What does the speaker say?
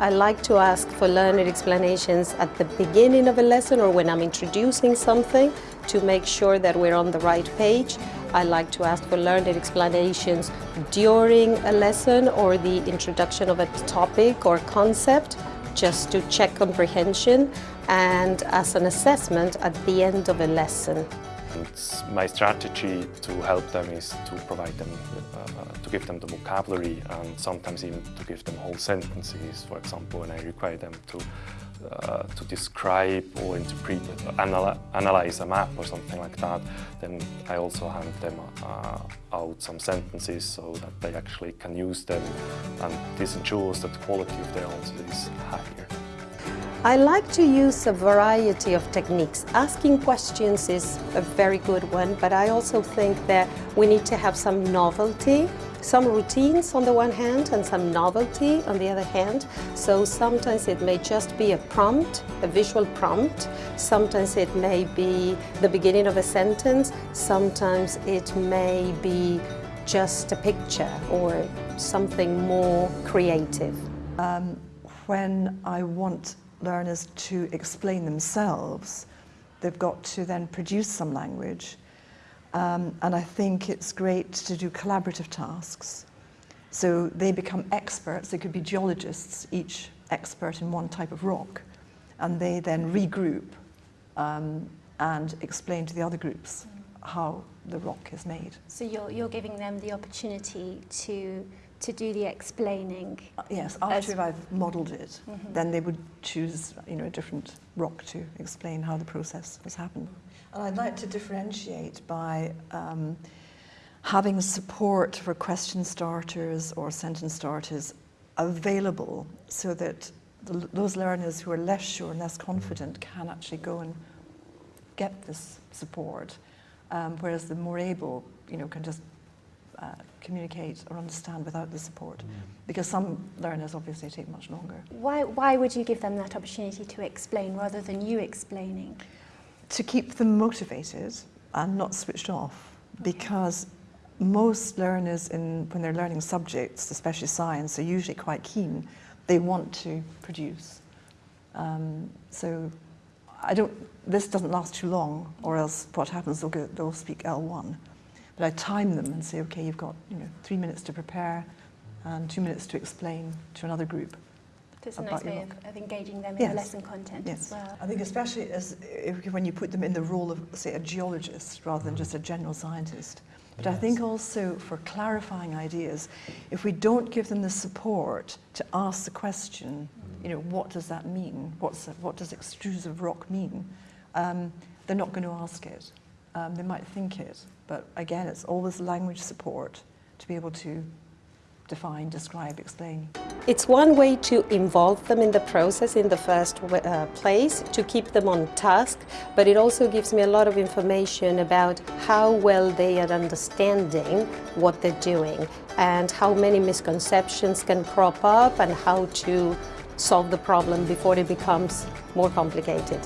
I like to ask for learned explanations at the beginning of a lesson or when I'm introducing something to make sure that we're on the right page. I like to ask for learned explanations during a lesson or the introduction of a topic or concept just to check comprehension and as an assessment at the end of a lesson. My strategy to help them is to provide them, uh, to give them the vocabulary and sometimes even to give them whole sentences. For example, when I require them to uh, to describe or interpret, anal analyze a map or something like that, then I also hand them uh, out some sentences so that they actually can use them and this ensures that the quality of their answers is higher. I like to use a variety of techniques. Asking questions is a very good one, but I also think that we need to have some novelty, some routines on the one hand and some novelty on the other hand. So sometimes it may just be a prompt, a visual prompt. Sometimes it may be the beginning of a sentence. Sometimes it may be just a picture or something more creative. Um, when I want learners to explain themselves, they've got to then produce some language. Um, and I think it's great to do collaborative tasks. So they become experts, they could be geologists, each expert in one type of rock, and they then regroup um, and explain to the other groups how the rock is made. So you're, you're giving them the opportunity to to do the explaining. Uh, yes, after I've modelled it, mm -hmm. then they would choose you know, a different rock to explain how the process has happened. And I'd like to differentiate by um, having support for question starters or sentence starters available so that the, those learners who are less sure and less confident can actually go and get this support, um, whereas the more able, you know, can just uh, communicate or understand without the support. Mm. Because some learners obviously take much longer. Why, why would you give them that opportunity to explain rather than you explaining? To keep them motivated and not switched off. Okay. Because most learners, in, when they're learning subjects, especially science, are usually quite keen. They want to produce. Um, so I don't, this doesn't last too long, or else what happens, they'll, go, they'll speak L1. But I time them and say, okay, you've got you know, three minutes to prepare and two minutes to explain to another group. It's a nice way of, of, engaging them in yes. the lesson content yes. as well. I think especially as if, when you put them in the role of, say, a geologist rather than just a general scientist. But yes. I think also for clarifying ideas, if we don't give them the support to ask the question, you know, what does that mean? What's, what does extrusive rock mean? Um, they're not going to ask it. Um, they might think it, but again, it's always language support to be able to define, describe, explain. It's one way to involve them in the process in the first uh, place, to keep them on task, but it also gives me a lot of information about how well they are understanding what they're doing and how many misconceptions can crop up and how to solve the problem before it becomes more complicated.